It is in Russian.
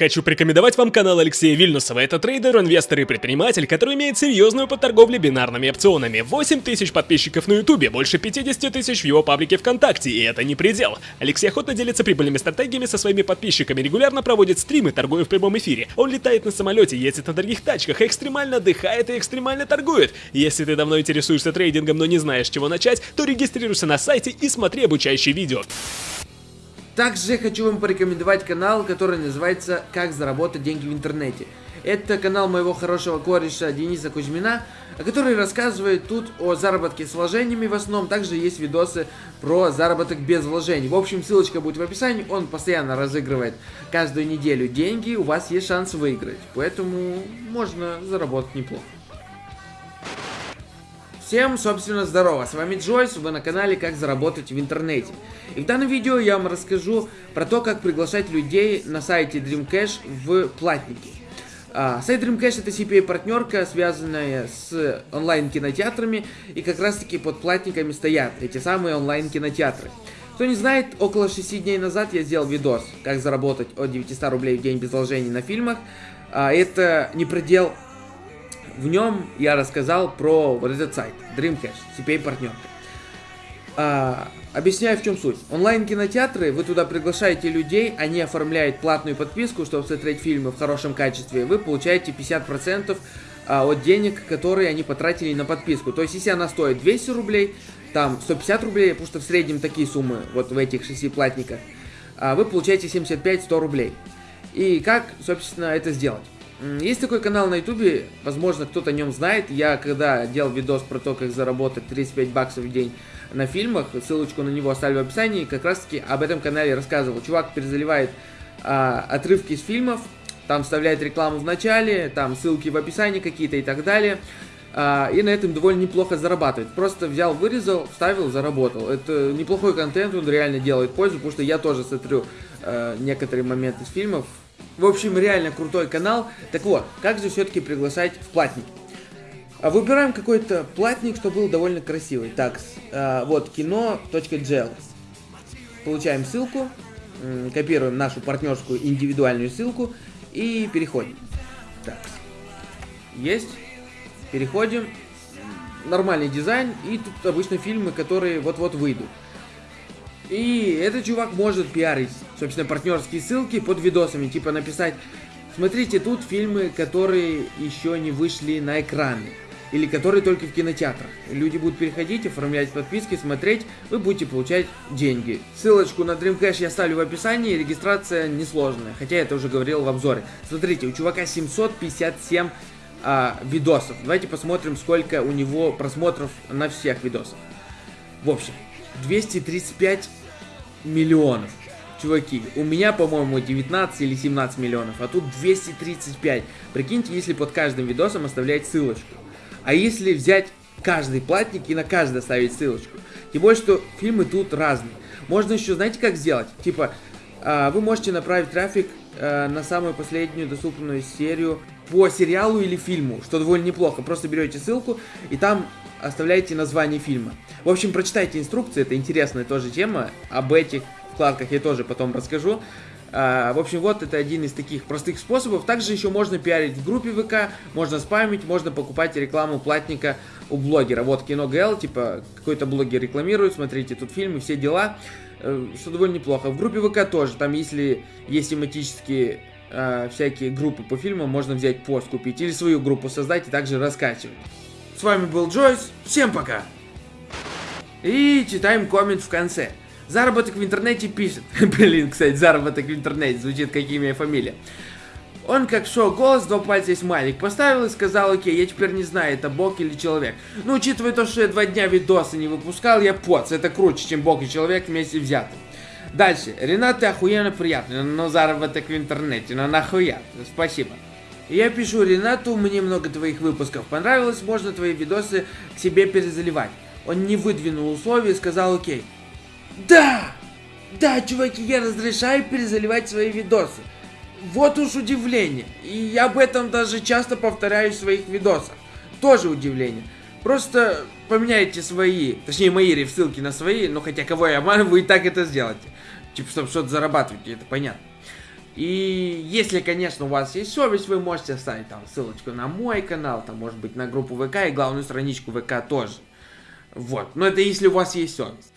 Хочу порекомендовать вам канал Алексея Вильнусова. Это трейдер, инвестор и предприниматель, который имеет серьезную по торговле бинарными опционами. 8 тысяч подписчиков на ютубе, больше 50 тысяч в его паблике ВКонтакте, и это не предел. Алексей охотно делится прибыльными стратегиями со своими подписчиками, регулярно проводит стримы, торгуя в прямом эфире. Он летает на самолете, ездит на дорогих тачках, экстремально отдыхает и экстремально торгует. Если ты давно интересуешься трейдингом, но не знаешь, с чего начать, то регистрируйся на сайте и смотри обучающие видео. Также хочу вам порекомендовать канал, который называется «Как заработать деньги в интернете». Это канал моего хорошего кореша Дениса Кузьмина, который рассказывает тут о заработке с вложениями в основном. Также есть видосы про заработок без вложений. В общем, ссылочка будет в описании. Он постоянно разыгрывает каждую неделю деньги. У вас есть шанс выиграть. Поэтому можно заработать неплохо. Всем, собственно, здорово, с вами Джойс, вы на канале Как заработать в интернете. И в данном видео я вам расскажу про то, как приглашать людей на сайте Dreamcash в платники. А, сайт Dreamcash это CPA-партнерка, связанная с онлайн-кинотеатрами, и как раз таки под платниками стоят эти самые онлайн-кинотеатры. Кто не знает, около 6 дней назад я сделал видос, как заработать от 900 рублей в день без вложений на фильмах. А, это не предел в нем я рассказал про вот этот сайт, Dreamcast, CPA-партнерка. А, объясняю, в чем суть. Онлайн-кинотеатры, вы туда приглашаете людей, они оформляют платную подписку, чтобы смотреть фильмы в хорошем качестве, вы получаете 50% а, от денег, которые они потратили на подписку. То есть, если она стоит 200 рублей, там 150 рублей, потому что в среднем такие суммы вот в этих шести платниках, а, вы получаете 75-100 рублей. И как, собственно, это сделать? Есть такой канал на ютубе, возможно, кто-то о нем знает. Я когда делал видос про то, как заработать 35 баксов в день на фильмах, ссылочку на него оставлю в описании, как раз таки об этом канале рассказывал. Чувак перезаливает а, отрывки из фильмов, там вставляет рекламу в начале, там ссылки в описании какие-то и так далее. А, и на этом довольно неплохо зарабатывает. Просто взял, вырезал, вставил, заработал. Это неплохой контент, он реально делает пользу, потому что я тоже смотрю э, некоторые моменты из фильмов, в общем, реально крутой канал. Так вот, как же все-таки приглашать в платники? А, выбираем какой-то платник, чтобы был довольно красивый. Так, а, вот кино.gl. Получаем ссылку, копируем нашу партнерскую индивидуальную ссылку и переходим. Так, есть. Переходим. Нормальный дизайн и тут обычно фильмы, которые вот-вот выйдут. И этот чувак может пиарить, собственно, партнерские ссылки под видосами, типа написать, смотрите, тут фильмы, которые еще не вышли на экраны, или которые только в кинотеатрах. Люди будут переходить, оформлять подписки, смотреть, вы будете получать деньги. Ссылочку на Dreamcash я ставлю в описании, регистрация несложная, хотя я это уже говорил в обзоре. Смотрите, у чувака 757 а, видосов. Давайте посмотрим, сколько у него просмотров на всех видосах. В общем, 235 миллионов. Чуваки, у меня, по-моему, 19 или 17 миллионов, а тут 235. Прикиньте, если под каждым видосом оставлять ссылочку. А если взять каждый платник и на каждый оставить ссылочку. Тем более, что фильмы тут разные. Можно еще, знаете, как сделать? Типа, э, вы можете направить трафик э, на самую последнюю доступную серию по сериалу или фильму, что довольно неплохо. Просто берете ссылку и там оставляете название фильма. В общем, прочитайте инструкции, это интересная тоже тема. Об этих вкладках я тоже потом расскажу. А, в общем, вот это один из таких простых способов. Также еще можно пиарить в группе ВК, можно спамить, можно покупать рекламу платника у блогера. Вот кино ГЛ, типа какой-то блогер рекламирует, смотрите, тут фильмы, все дела. Э, что довольно неплохо. В группе ВК тоже, там если есть тематические э, всякие группы по фильмам, можно взять пост купить или свою группу создать и также раскачивать. С вами был Джойс, всем пока! И читаем коммент в конце. Заработок в интернете пишет. Блин, кстати, заработок в интернете звучит как имя и фамилия. Он как шоу голос, два пальца и смайлик поставил и сказал, окей, я теперь не знаю, это бог или человек. Но учитывая то, что я два дня видосы не выпускал, я поц, это круче, чем бог и человек вместе взяты. Дальше. Ренат, ты охуенно приятный, но заработок в интернете, но нахуя. Спасибо. Я пишу Ренату, мне много твоих выпусков понравилось, можно твои видосы к себе перезаливать. Он не выдвинул условия и сказал окей. Да! Да, чуваки, я разрешаю перезаливать свои видосы. Вот уж удивление. И я об этом даже часто повторяю в своих видосах. Тоже удивление. Просто поменяйте свои, точнее мои ссылки на свои, но хотя кого я обманываю, вы и так это сделаете. Типа, чтобы что-то зарабатывать, это понятно. И если, конечно, у вас есть совесть, вы можете оставить там ссылочку на мой канал, там, может быть, на группу ВК и главную страничку ВК тоже. Вот. Но это если у вас есть совесть.